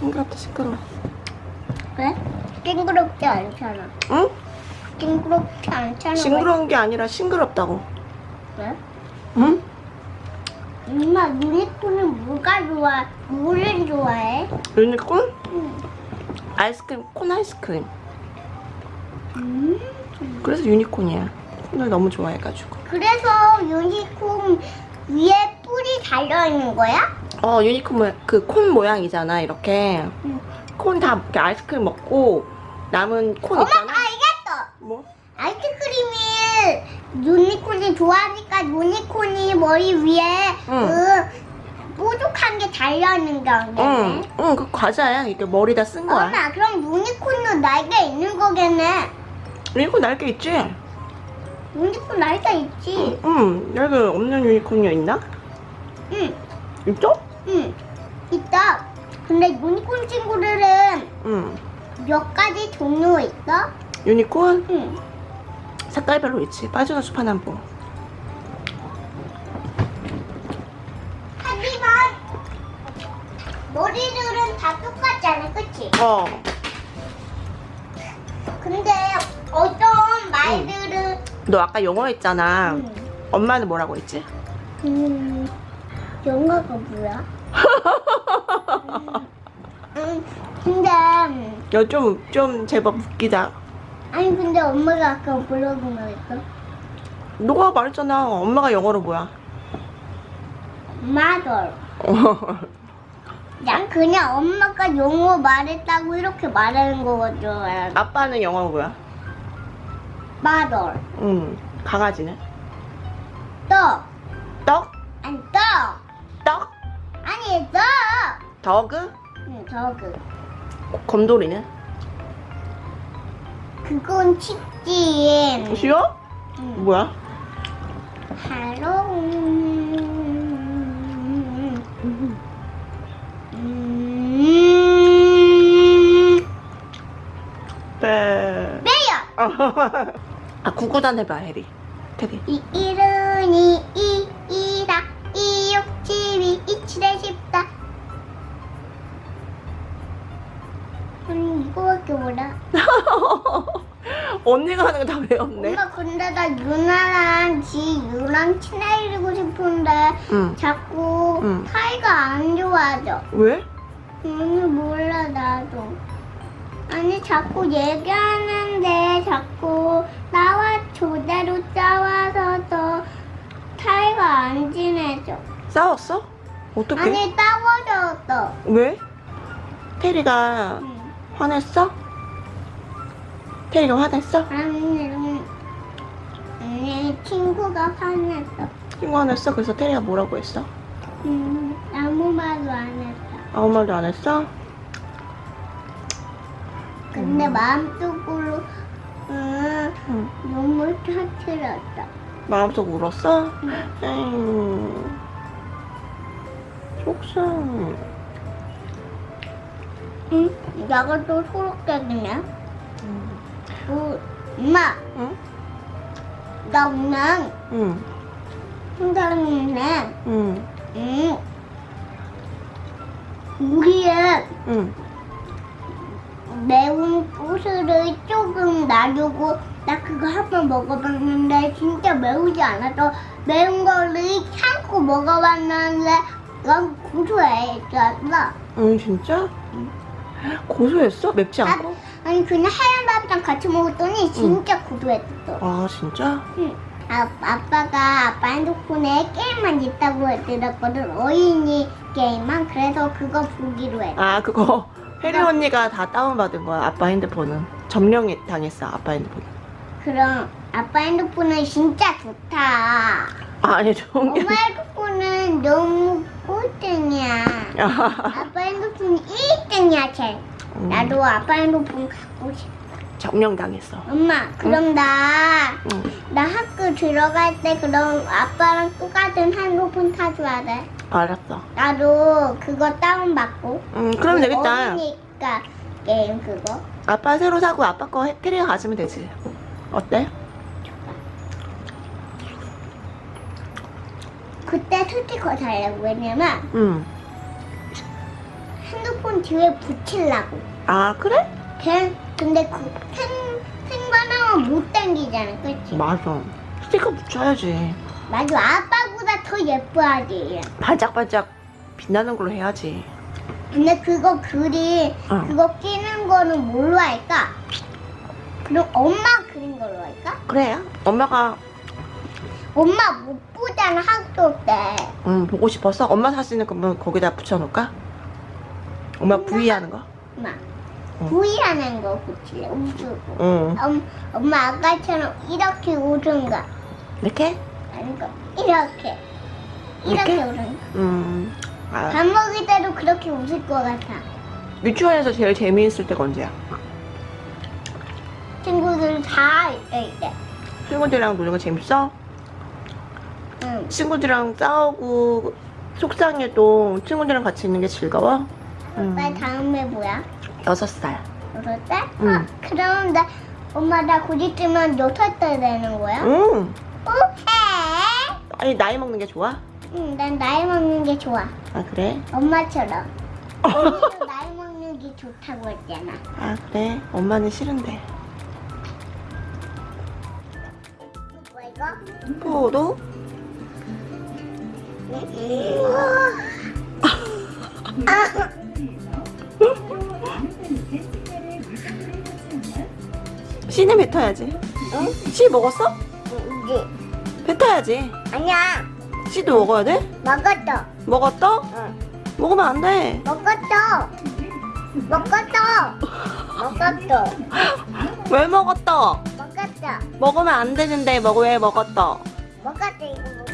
싱그럽다 싱그러워 왜? 싱그럽지 않잖아. 응? 싱그럽지 않잖아. 싱그러운 게 아니라 싱그럽다고 왜? 응? 엄마 유니콘은 뭐가 좋아? 뭐를 좋아해? 유니콘? 응. 아이스크림 콘 아이스크림 음. 그래서 유니콘이야 콘을 너무 좋아해가지고 그래서 유니콘 위에 뿔이 달려 있는 거야? 어 유니콘 모양 그 콘 모양이잖아 이렇게 응. 콘다 이렇게 아이스크림 먹고 남은 콘 엄마 있잖아 알겠어. 뭐? 아이스크림이 유니콘이 좋아하니까 유니콘이 머리 위에 응. 그 뾰족한 게 달려 있는 게 응, 거겠네. 응, 그 과자야. 이게 머리다 쓴 거야. 엄마 그럼 유니콘도 날개 있는 거겠네. 유니콘 날개 있지? 유니콘 날개 있지. 응, 날개 없는 유니콘이 있나? 응, 있죠? 응, 있다. 근데 유니콘 친구들은 응. 몇 가지 종류 있어? 유니콘 응. 색깔별로 있지. 빨주노초파남보. 하지만 머리들은 다 똑같잖아, 그치? 어. 근데 어떤 말들은 너 아까 영어 했잖아. 음, 엄마는 뭐라고 했지? 음, 영어가 뭐야? 음, 음, 근데 음, 너 좀, 좀 제법 웃기다. 아니 근데 엄마가 아까 뭐라고 말했어? 너가 말했잖아. 엄마가 영어로 뭐야? mother. 난 그냥 엄마가 영어 말했다고 이렇게 말하는 거거든. 아빠는 영어로 뭐야? mother. 응. 강아지는? 떡. 떡? 아니 떡. 떡? 떡. 더그? 응, 저그. 곰돌이는? 그건 치킨. 쉬워? 응. 뭐야? 하로. 음. 빼. 매요. 아, 구구단 해봐, 해리. 테리. 이 일은이 이 언니가 하는 거 다 외웠네. 엄마 근데 나 유나랑 지 유랑 친해지고 싶은데 응. 자꾸 응. 사이가 안 좋아져. 왜? 음 몰라 나도. 아니 자꾸 얘기하는데 자꾸 나와 조대로 싸워서 더 사이가 안 친해져. 싸웠어? 어떻게? 아니 싸워졌어. 왜? 테리가 응. 화냈어? 테리가 화냈어? 아니 음, 아니 친구가 화냈어. 친구 화냈어? 그래서 테리가 뭐라고 했어? 음 아무 말도 안 했어. 아무 말도 안 했어? 근데 음. 마음속으로 음, 응. 눈물 터뜨렸어. 마음속 울었어? 응. 에이. 속상. 응? 내가 또 초록색이네. 그, 엄마, 응? 나 오늘 응. 혼자는데, 응. 응. 우리의 응. 매운 고수를 조금 놔두고 나 그거 한 번 먹어봤는데 진짜 매우지 않아서 매운 거를 참고 먹어봤는데 난 고소했었어. 응, 진짜? 고소했어? 맵지 않고? 아니 그냥 하얀 밥이랑 같이 먹었더니 진짜 고소했어. 아, 진짜? 응. 아, 아빠가 아빠 핸드폰에 게임만 있다고 들었거든. 어린이 게임만. 그래서 그거 보기로 했어. 아, 그거 혜리 언니가 다 다운받은 거야, 아빠 핸드폰은. 점령이 당했어, 아빠 핸드폰. 그럼 아빠 핸드폰은 진짜 좋다. 아니, 좋은 게. 엄마 핸드폰은 너무 꼴등이야. 아니라. 아빠 핸드폰 1등이야, 쟤. 음, 나도 아빠 핸드폰 갖고 싶어. 점령 당했어. 엄마, 그럼 나, 응. 나 학교 들어갈 때 그럼 아빠랑 똑같은 핸드폰 타줘야 돼. 알았어. 나도 그거 다운받고. 음, 그럼 되겠다. 어리니까 게임 그거. 아빠 새로 사고 아빠 거 해- 테리가 가지면 되지. 어때? 그때 스티커 달라고 왜냐면 응. 핸드폰 뒤에 붙이려고. 아 그래? 걔 근데 그 생, 생바나만 못 당기잖아, 그치? 맞아 스티커 붙여야지 맞아, 아빠보다 더 예뻐야지. 얘. 반짝반짝 빛나는 걸로 해야지 근데 그거 그리 응. 그거 끼는 거는 뭘로 할까? 그럼 엄마 그린 걸로 할까? 그래 엄마가 엄마 못 보잖아 학교 때. 음, 보고 싶어서 엄마 사진을 그러면 거기다 붙여놓을까? 엄마 V 하는 거? 엄마 응. V라는 거 붙일래 우주고. 응 엄, 엄마 아까처럼 이렇게 오든가 이렇게? 아니고 이렇게 이렇게 이렇게? 오든가. 음 아, 밥 먹을 때도 그렇게 웃을 것 같아. 유치원에서 제일 재미있을 때가 언제야? 친구들 다 있을 때. 친구들이랑 노는 거 재밌어? 응. 친구들이랑 싸우고 속상해도 친구들이랑 같이 있는 게 즐거워? 음. 나 다음에 뭐야? 여섯 살 여섯 살? 응. 어, 그럼 나 엄마 나곧 있으면 여섯 살 되는 거야? 응. 오케이. 아니 나이 먹는 게 좋아? 응, 난 나이 먹는 게 좋아. 아 그래? 엄마처럼. 언니도 나이 먹는 게 좋다고 했잖아. 아 그래? 엄마는 싫은데 뭐 이거? 포도? 씨는 뱉어야지 응? 씨 먹었어? 이제 뱉어야지 아니야. 씨도 먹어야 돼? 먹었어. 먹었어? 응. 먹으면 안돼 먹었어. 먹었어. 먹었어. 왜 먹었어? 먹었어. 먹으면 안 되는데 먹 왜 먹었어? 먹었어 이거